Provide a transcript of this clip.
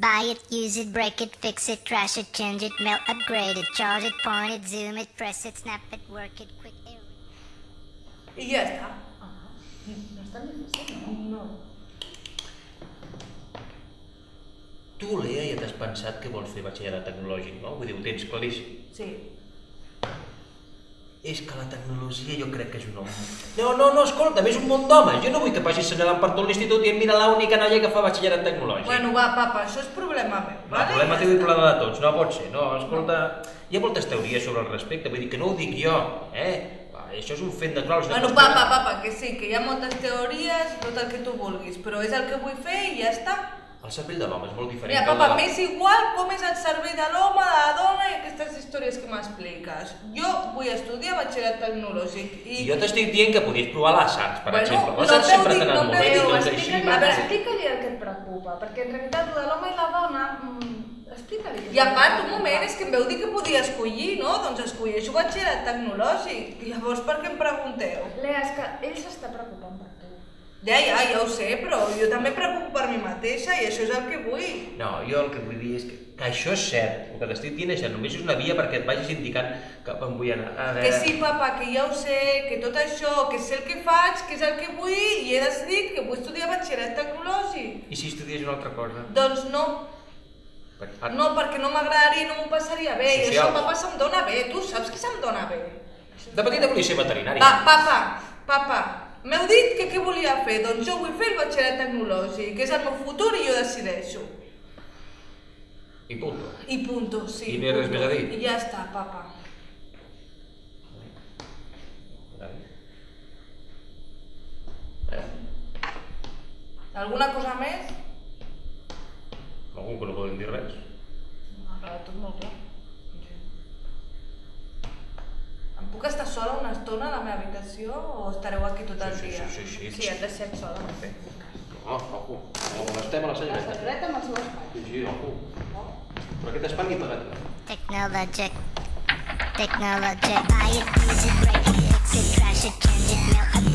Buy it, use it, break it, fix it, trash it, change it, melt, upgrade it, charge it, point it, zoom it, press it, snap it, work it, quick. I ja està. No és tan difícil, no? No. Tu, Lea, ja t'has pensat que vols fer batxillerat tecnològic, no? Vull dir, ho tens claríssim. Sí. És que la tecnologia jo crec que és un home. No, no, no, escolta, és un món d'homes. Jo no vull que passis assenyalant per tot l'institut i mira l'única noia que fa batxillerat tecnològic. Bueno, va, papa, això és problema meu. No, el problema teu i problema de tots, no pot ser. No, escolta, hi ha moltes teories sobre el respecte, vull dir que no ho dic jo, eh? Va, Això és un fet natural. és una Bueno, papa, de- papa, que sí, que hi ha moltes teories, tot el que tu vulguis, però és el que vull fer i ja està. El cervell de l'home és molt diferent Mira, papa, m'és igual com és el cervell de l'home, de la dona i aquestes històries que m'expliques. Jo vull estudiar batxillerat tecnològic i... Jo t'estic dient que podies provar les arts, per Bueno, exemple. no Les arts sempre dic, no molt t'ho bé, dic, doncs així... A veure, explica-li el que et preocupa, perquè en realitat el de l'home i la dona... Mm, explica-li. I a part, que un moment, és que em veu dir que podia escollir, no? Doncs escolleixo batxillerat tecnològic. I llavors per què em pregunteu? Lea, és que ell s'està preocupant per tu. Ja, ja, ja ho sé, però jo també preocupo per mi mateixa i això és el que vull. No, jo el que vull dir és que, que això és cert, el que t'estic dient és que només és una via perquè et vagis indicant cap on vull anar. A Que veure... sí, papa, que ja ho sé, que tot això, que sé el que faig, que és el que vull i he decidit que vull estudiar batxillerat tecnològic. I si estudies una altra cosa? Doncs no, Per- ah, no, perquè no m'agradaria i no m'ho passaria bé. I Social. això, papa, se'm dona bé. Tu saps que se'm dona bé. De petita volia ser veterinari. Va, papa, papa, m'heu dit que què volia fer? Doncs jo vull fer el batxillerat tecnològic, que és el meu futur i jo decideixo. I punto. I punto, sí. I no hi ha res més a dir? I ja està, papa. Alguna cosa més? Algú que no poden dir res. M'ha quedat tot molt clar. Sola una estona a la meva habitació o estareu aquí tot el Sí, sí, dia? sí, sí, sí. Sí, has deixat sola. No, ojo, no molestem a la La senyoreta. amb el seu espai. Sí, sí, ojo. Però aquest espai ni pagat. Technologic. Technologic. Buy it, use it, break it, fix it, trash it, change it, melt,